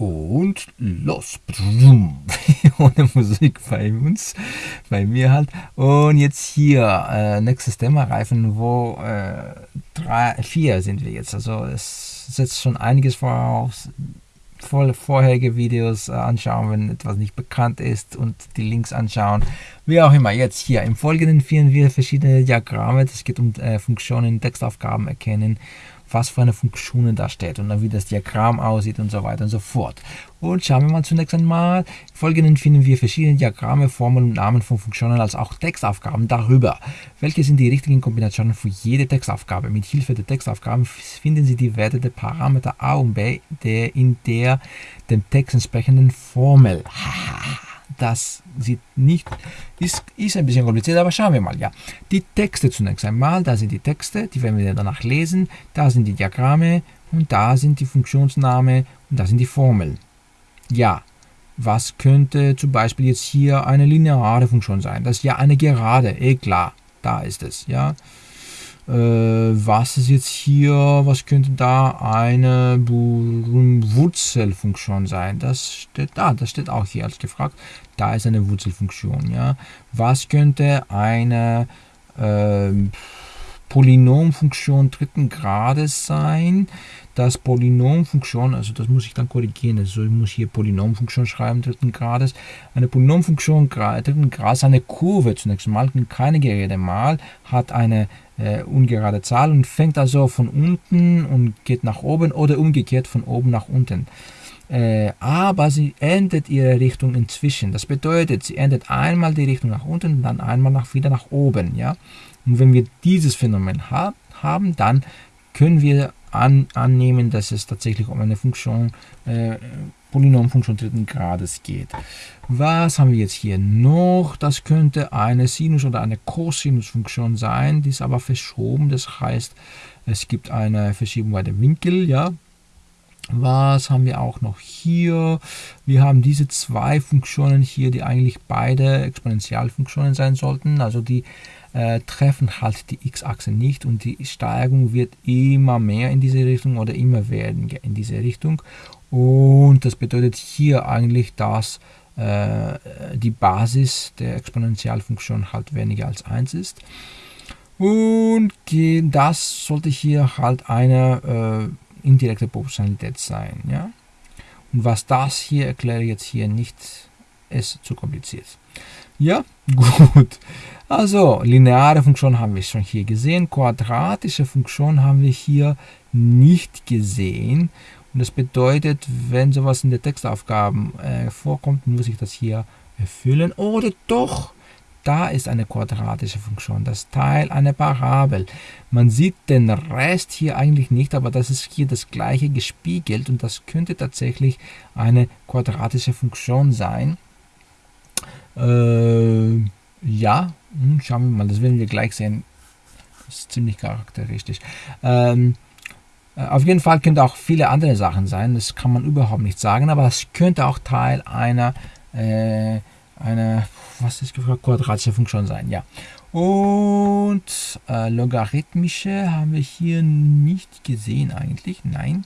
Und los. Ohne Musik bei uns, bei mir halt. Und jetzt hier, äh, nächstes Thema, Reifen, wo äh, drei, vier sind wir jetzt. Also es setzt schon einiges voraus. Voll vorherige Videos äh, anschauen, wenn etwas nicht bekannt ist und die Links anschauen. Wie auch immer, jetzt hier im Folgenden führen wir verschiedene Diagramme. Es geht um äh, Funktionen, Textaufgaben erkennen was für eine Funktion da steht und dann wie das Diagramm aussieht und so weiter und so fort. Und schauen wir mal zunächst einmal. Im Folgenden finden wir verschiedene Diagramme, Formeln und Namen von Funktionen als auch Textaufgaben darüber. Welche sind die richtigen Kombinationen für jede Textaufgabe? Mit Hilfe der Textaufgaben finden Sie die Werte der Parameter a und b der in der dem Text entsprechenden Formel. das sieht nicht, ist, ist ein bisschen kompliziert, aber schauen wir mal. Ja, Die Texte zunächst einmal, da sind die Texte, die werden wir danach lesen, da sind die Diagramme und da sind die Funktionsnamen und da sind die Formeln. Ja, was könnte zum Beispiel jetzt hier eine lineare Funktion sein? Das ist ja eine Gerade, eh klar, da ist es, ja. Äh, was ist jetzt hier, was könnte da eine Wurzelfunktion sein? Das steht da, das steht auch hier als gefragt. Da ist eine Wurzelfunktion, ja. Was könnte eine äh, Polynomfunktion dritten Grades sein? Das Polynomfunktion, also das muss ich dann korrigieren, also ich muss hier Polynomfunktion schreiben, dritten Grades. Eine Polynomfunktion dritten Grades, eine Kurve zunächst mal, keine Gerede mal, hat eine äh, ungerade Zahl und fängt also von unten und geht nach oben oder umgekehrt von oben nach unten. Äh, aber sie ändert ihre Richtung inzwischen. Das bedeutet, sie ändert einmal die Richtung nach unten dann einmal nach, wieder nach oben. Ja? Und wenn wir dieses Phänomen ha haben, dann können wir an, annehmen, dass es tatsächlich um eine Funktion äh, Polynomfunktion dritten Grades geht. Was haben wir jetzt hier noch? Das könnte eine Sinus- oder eine Cosinusfunktion sein, die ist aber verschoben. Das heißt, es gibt eine Verschiebung bei dem Winkel. Ja. Was haben wir auch noch hier? Wir haben diese zwei Funktionen hier, die eigentlich beide Exponentialfunktionen sein sollten. Also die äh, treffen halt die x-Achse nicht und die Steigung wird immer mehr in diese Richtung oder immer werden in diese Richtung. Und das bedeutet hier eigentlich, dass äh, die Basis der Exponentialfunktion halt weniger als 1 ist. Und das sollte hier halt eine äh, indirekte Proportionalität sein. Ja? Und was das hier erkläre ich jetzt hier nicht, ist zu kompliziert. Ja, gut. Also, lineare Funktion haben wir schon hier gesehen. Quadratische Funktion haben wir hier nicht gesehen. Und das bedeutet, wenn sowas in der Textaufgaben äh, vorkommt, muss ich das hier erfüllen. Oder doch, da ist eine quadratische Funktion, das Teil einer Parabel. Man sieht den Rest hier eigentlich nicht, aber das ist hier das gleiche gespiegelt und das könnte tatsächlich eine quadratische Funktion sein. Äh, ja, hm, schauen wir mal, das werden wir gleich sehen. Das ist ziemlich charakteristisch. Ähm, äh, auf jeden Fall könnte auch viele andere Sachen sein, das kann man überhaupt nicht sagen, aber es könnte auch Teil einer, äh, einer was ist gefragt, quadratische Funktion sein, ja. Und äh, logarithmische haben wir hier nicht gesehen eigentlich, nein.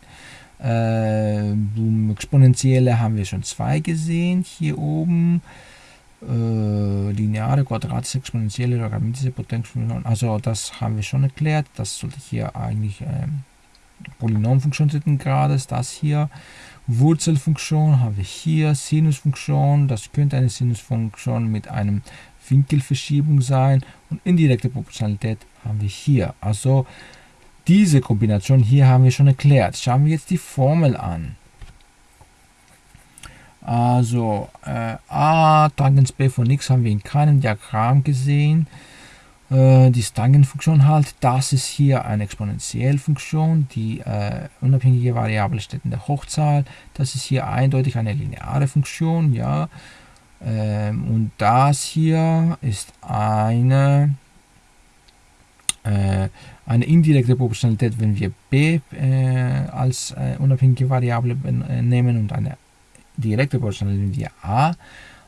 Äh, exponentielle haben wir schon zwei gesehen, hier oben. Äh, lineare, quadratische, exponentielle, logarithmische Potenzfunktion, also das haben wir schon erklärt, das sollte hier eigentlich... Ähm, Polynomfunktion dritten Grades, das hier. Wurzelfunktion habe ich hier, Sinusfunktion, das könnte eine Sinusfunktion mit einem Winkelverschiebung sein und indirekte Proportionalität haben wir hier. Also diese Kombination hier haben wir schon erklärt. Schauen wir jetzt die Formel an. Also äh, a Tangens b von x haben wir in keinem Diagramm gesehen. Äh, die Stangenfunktion halt, das ist hier eine Exponentiellfunktion, die äh, unabhängige Variable steht in der Hochzahl. Das ist hier eindeutig eine lineare Funktion, ja. Ähm, und das hier ist eine, äh, eine indirekte Proportionalität, wenn wir b äh, als äh, unabhängige Variable äh, nehmen und eine direkte Proportionalität, wenn wir a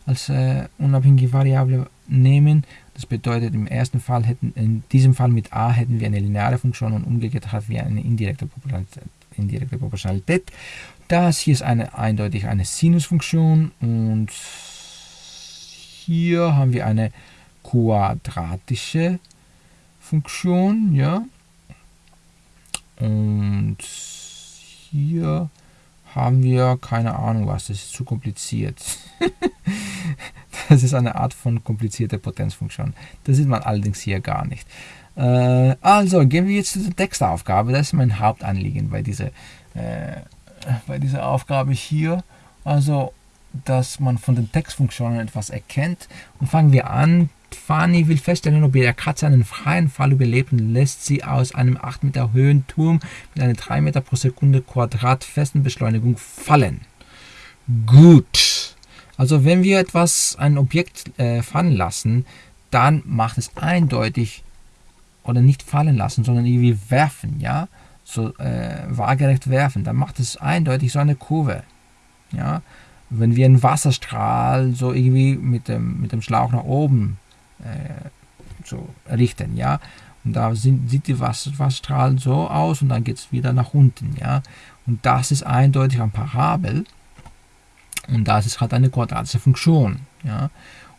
als unabhängige Variable nehmen. Das bedeutet, im ersten Fall hätten, in diesem Fall mit a hätten wir eine lineare Funktion und umgekehrt haben wir eine indirekte Proportionalität. indirekte Proportionalität. Das hier ist eine, eindeutig eine Sinusfunktion und hier haben wir eine quadratische Funktion, ja. Und hier haben wir keine Ahnung was, das ist zu kompliziert. das ist eine Art von komplizierter Potenzfunktion. Das sieht man allerdings hier gar nicht. Äh, also gehen wir jetzt zu der Textaufgabe. Das ist mein Hauptanliegen bei dieser, äh, bei dieser Aufgabe hier. Also, dass man von den Textfunktionen etwas erkennt. Und fangen wir an. Fanny will feststellen, ob ihre Katze einen freien Fall überlebt und lässt sie aus einem 8 Meter hohen Turm mit einer 3 Meter pro Sekunde Quadrat festen Beschleunigung fallen. Gut. Also wenn wir etwas, ein Objekt äh, fallen lassen, dann macht es eindeutig oder nicht fallen lassen, sondern irgendwie werfen, ja, so äh, waagerecht werfen, dann macht es eindeutig so eine Kurve, ja. Wenn wir einen Wasserstrahl so irgendwie mit dem, mit dem Schlauch nach oben äh, so richten, ja, und da sind, sieht die Wasserstrahl so aus und dann geht es wieder nach unten, ja, und das ist eindeutig ein Parabel und das ist halt eine quadratische Funktion, ja,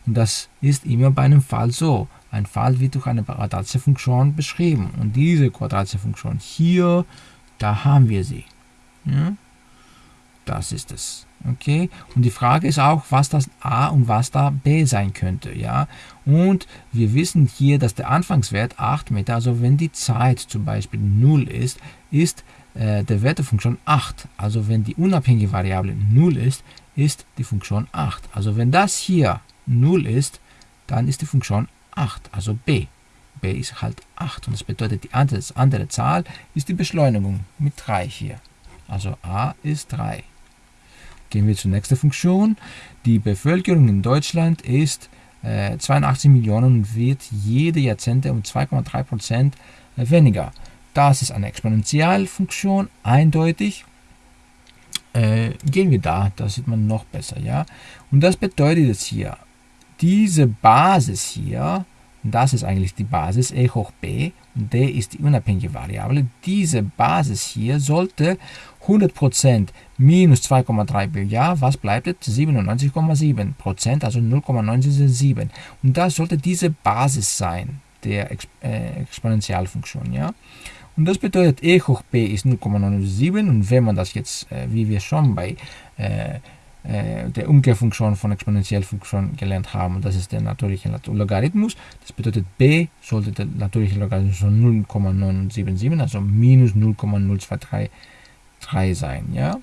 und das ist immer bei einem Fall so. Ein Fall wird durch eine quadratische Funktion beschrieben. Und diese quadratische Funktion hier, da haben wir sie. Ja? Das ist es. Okay? Und die Frage ist auch, was das a und was da b sein könnte. Ja? Und wir wissen hier, dass der Anfangswert 8 Meter, also wenn die Zeit zum Beispiel 0 ist, ist äh, der Wert der Funktion 8. Also wenn die unabhängige Variable 0 ist, ist die Funktion 8. Also wenn das hier 0 ist, dann ist die Funktion 8, also b. b ist halt 8 und das bedeutet, die andere, andere Zahl ist die Beschleunigung mit 3 hier. Also a ist 3. Gehen wir zur nächsten Funktion. Die Bevölkerung in Deutschland ist äh, 82 Millionen und wird jede Jahrzehnte um 2,3% weniger. Das ist eine Exponentialfunktion, eindeutig. Äh, gehen wir da, da sieht man noch besser. ja. Und das bedeutet jetzt hier, diese Basis hier, das ist eigentlich die Basis e hoch b d ist die unabhängige Variable, diese Basis hier sollte 100% minus 2,3 Milliarden, was bleibt jetzt? 97,7%, also 0,977. Und das sollte diese Basis sein der Exp äh, Exponentialfunktion. Ja? Und das bedeutet, e hoch b ist 0,97 und wenn man das jetzt, äh, wie wir schon bei äh, der Umkehrfunktion von Exponentiellfunktion gelernt haben. das ist der natürliche Logarithmus. Das bedeutet b sollte der natürliche Logarithmus von 0,977, also minus 0,0233 sein. Ja?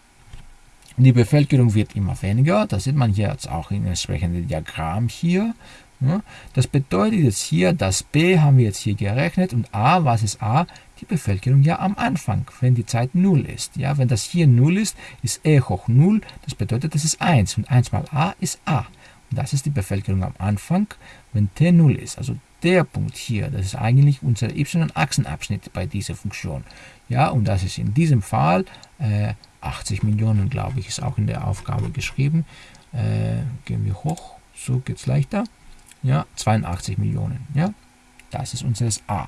Die Bevölkerung wird immer weniger. Das sieht man jetzt auch in entsprechenden Diagramm hier. Ja? Das bedeutet jetzt hier, das b haben wir jetzt hier gerechnet und a, was ist a? Die Bevölkerung ja am Anfang, wenn die Zeit 0 ist. Ja, wenn das hier 0 ist, ist e hoch 0, das bedeutet, das ist 1 und 1 mal a ist a. Und das ist die Bevölkerung am Anfang, wenn t 0 ist. Also der Punkt hier, das ist eigentlich unser y-Achsenabschnitt bei dieser Funktion. Ja, und das ist in diesem Fall äh, 80 Millionen, glaube ich, ist auch in der Aufgabe geschrieben. Äh, gehen wir hoch, so geht es leichter. Ja, 82 Millionen. Ja, das ist unseres A.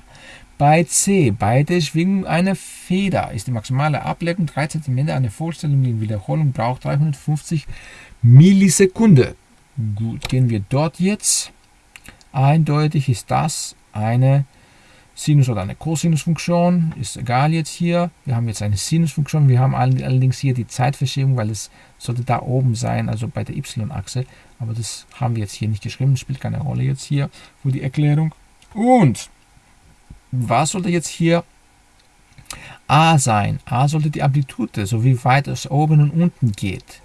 Bei C, bei der Schwingung einer Feder ist die maximale Ablenkung 3 cm. Eine vollständige Wiederholung braucht 350 Millisekunden. Gut, gehen wir dort jetzt. Eindeutig ist das eine Sinus- oder eine Cosinusfunktion. Ist egal jetzt hier. Wir haben jetzt eine Sinusfunktion. Wir haben allerdings hier die Zeitverschiebung, weil es sollte da oben sein, also bei der y-Achse. Aber das haben wir jetzt hier nicht geschrieben. Spielt keine Rolle jetzt hier für die Erklärung. Und was sollte jetzt hier A sein? A sollte die Amplitude, so wie weit es oben und unten geht.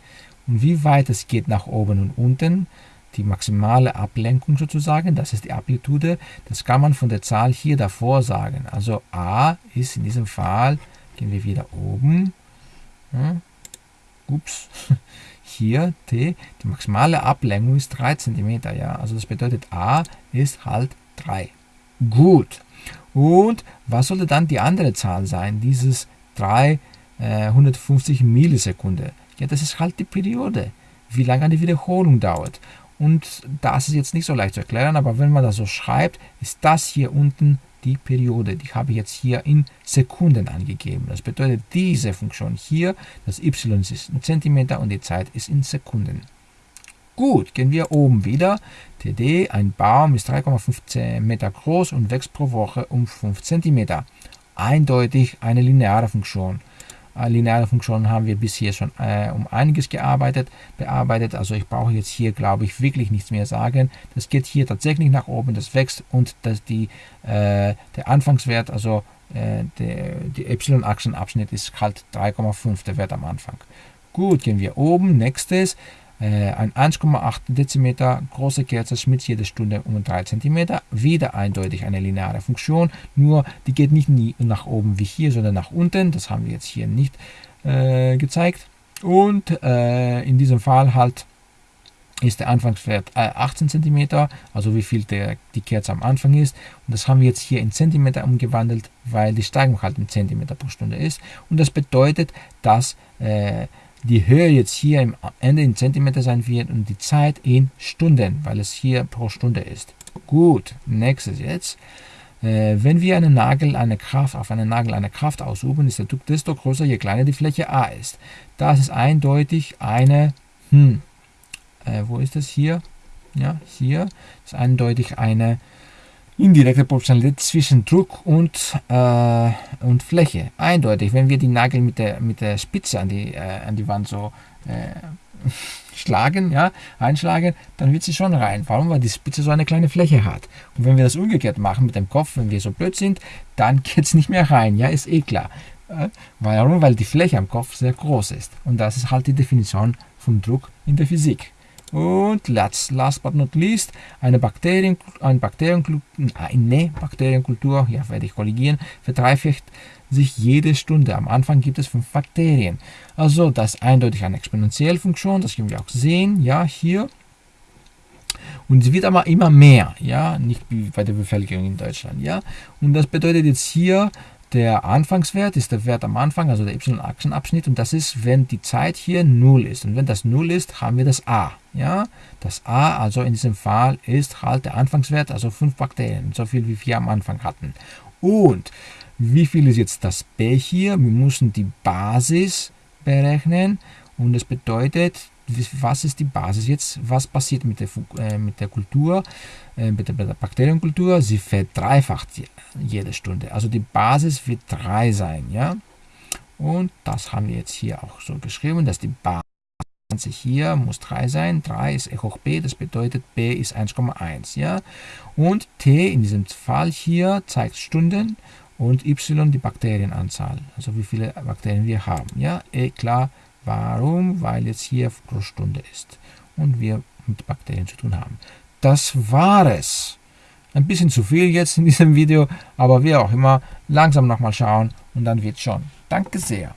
Und wie weit es geht nach oben und unten, die maximale Ablenkung sozusagen, das ist die Amplitude, das kann man von der Zahl hier davor sagen. Also A ist in diesem Fall, gehen wir wieder oben, ja, ups, hier T, die maximale Ablenkung ist 3 cm, ja, also das bedeutet A ist halt 3. Gut, und was sollte dann die andere Zahl sein? Dieses 350 äh, Millisekunden. Ja, das ist halt die Periode, wie lange eine Wiederholung dauert. Und das ist jetzt nicht so leicht zu erklären, aber wenn man das so schreibt, ist das hier unten die Periode. Die habe ich jetzt hier in Sekunden angegeben. Das bedeutet, diese Funktion hier, das y ist in Zentimeter und die Zeit ist in Sekunden. Gut, gehen wir oben wieder. TD, ein Baum ist 3,5 Meter groß und wächst pro Woche um 5 cm. Eindeutig eine lineare Funktion. Äh, lineare Funktionen haben wir bisher schon äh, um einiges gearbeitet, bearbeitet. Also ich brauche jetzt hier, glaube ich, wirklich nichts mehr sagen. Das geht hier tatsächlich nach oben, das wächst und das die, äh, der Anfangswert, also äh, der, die y-Achsenabschnitt ist halt 3,5, der Wert am Anfang. Gut, gehen wir oben. Nächstes, ein 1,8 Dezimeter große Kerze schmilzt jede Stunde um 3 cm. Wieder eindeutig eine lineare Funktion, nur die geht nicht nach oben wie hier, sondern nach unten. Das haben wir jetzt hier nicht äh, gezeigt. Und äh, in diesem Fall halt ist der Anfangswert 18 cm, also wie viel der, die Kerze am Anfang ist. Und das haben wir jetzt hier in Zentimeter umgewandelt, weil die Steigung halt in Zentimeter pro Stunde ist. Und das bedeutet, dass äh, die Höhe jetzt hier am Ende in Zentimeter sein wird und die Zeit in Stunden, weil es hier pro Stunde ist. Gut, nächstes jetzt. Äh, wenn wir einen Nagel eine Kraft, auf einen Nagel eine Kraft ausüben, ist der Druck desto größer, je kleiner die Fläche A ist. Das ist eindeutig eine, hm, äh, wo ist das hier? Ja, hier ist eindeutig eine indirekte Proportionalität zwischen Druck und, äh, und Fläche. Eindeutig, wenn wir die Nagel mit der, mit der Spitze an die, äh, an die Wand so äh, schlagen, ja, einschlagen, dann wird sie schon rein. Warum? Weil die Spitze so eine kleine Fläche hat. Und wenn wir das umgekehrt machen mit dem Kopf, wenn wir so blöd sind, dann geht es nicht mehr rein. Ja, ist eh klar. Äh, warum? Weil die Fläche am Kopf sehr groß ist. Und das ist halt die Definition vom Druck in der Physik. Und last, last but not least, eine, Bakterien, eine, Bakterienkultur, eine Bakterienkultur, ja, werde ich korrigieren, verdreifacht sich jede Stunde. Am Anfang gibt es fünf Bakterien. Also das ist eindeutig eine Exponentiellfunktion, das können wir auch sehen, ja, hier. Und es wird aber immer mehr, ja, nicht bei der Bevölkerung in Deutschland, ja. Und das bedeutet jetzt hier, der Anfangswert ist der Wert am Anfang, also der y-Achsenabschnitt, und das ist, wenn die Zeit hier 0 ist. Und wenn das 0 ist, haben wir das a. Ja? Das a, also in diesem Fall, ist halt der Anfangswert, also 5 Bakterien, so viel wie wir am Anfang hatten. Und wie viel ist jetzt das b hier? Wir müssen die Basis berechnen und das bedeutet, was ist die Basis jetzt, was passiert mit der, äh, mit der Kultur, äh, mit, der, mit der Bakterienkultur, sie verdreifacht jede Stunde. Also die Basis wird 3 sein, ja. Und das haben wir jetzt hier auch so geschrieben, dass die Basis hier muss 3 sein, 3 ist e hoch b, das bedeutet b ist 1,1, ja. Und t in diesem Fall hier zeigt Stunden und y die Bakterienanzahl, also wie viele Bakterien wir haben, ja. E klar, Warum? Weil jetzt hier pro Stunde ist und wir mit Bakterien zu tun haben. Das war es. Ein bisschen zu viel jetzt in diesem Video, aber wie auch immer, langsam nochmal schauen und dann wird schon. Danke sehr.